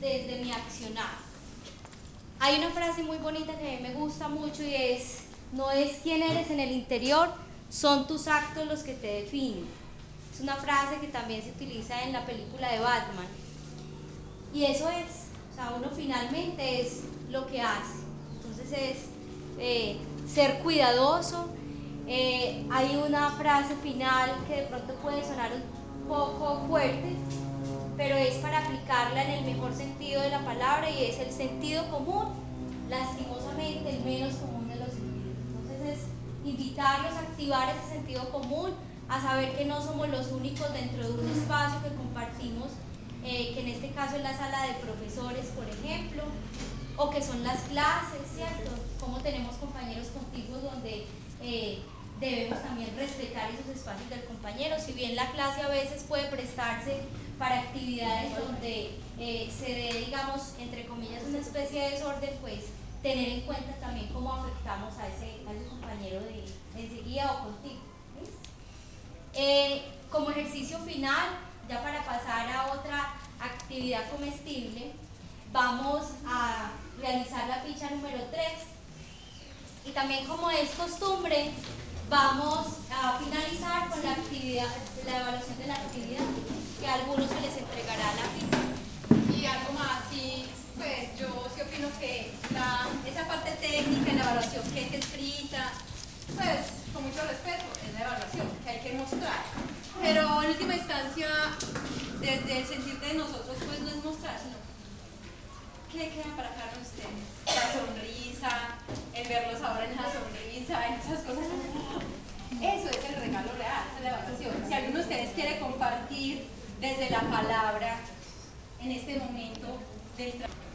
desde mi accionar. Hay una frase muy bonita que a mí me gusta mucho y es, no es quién eres en el interior, son tus actos los que te definen. Es una frase que también se utiliza en la película de Batman. Y eso es, o sea, uno finalmente es lo que hace. Entonces es eh, ser cuidadoso. Eh, hay una frase final que de pronto puede sonar un poco fuerte, aplicarla en el mejor sentido de la palabra y es el sentido común, lastimosamente el menos común de los sentidos. Entonces es invitarlos a activar ese sentido común, a saber que no somos los únicos dentro de un espacio que compartimos, eh, que en este caso es la sala de profesores, por ejemplo, o que son las clases, ¿cierto? Como tenemos compañeros contigo donde eh, debemos también respetar esos espacios del compañero, si bien la clase a veces puede prestarse para actividades donde eh, se dé, digamos, entre comillas, una especie de desorden, pues tener en cuenta también cómo afectamos a ese, compañero de enseguida o contigo. Eh, como ejercicio final, ya para pasar a otra actividad comestible, vamos a realizar la ficha número 3 y también como es costumbre, vamos a finalizar con la actividad, la evaluación de la actividad, que a algunos se les entregará la ficha. Y algo más, sí, pues yo sí opino que esa parte técnica, la evaluación que es escrita, pues con mucho respeto, es la evaluación que hay que mostrar. Pero en última instancia, desde el sentir de nosotros, pues no es mostrar, sino ¿qué quedan para cada uno de? La sonrisa, el verlos ahora en la sonrisa, en esas cosas. Eso es el regalo real, esa es la evaluación. Si alguno de ustedes quiere compartir desde la palabra en este momento del trabajo.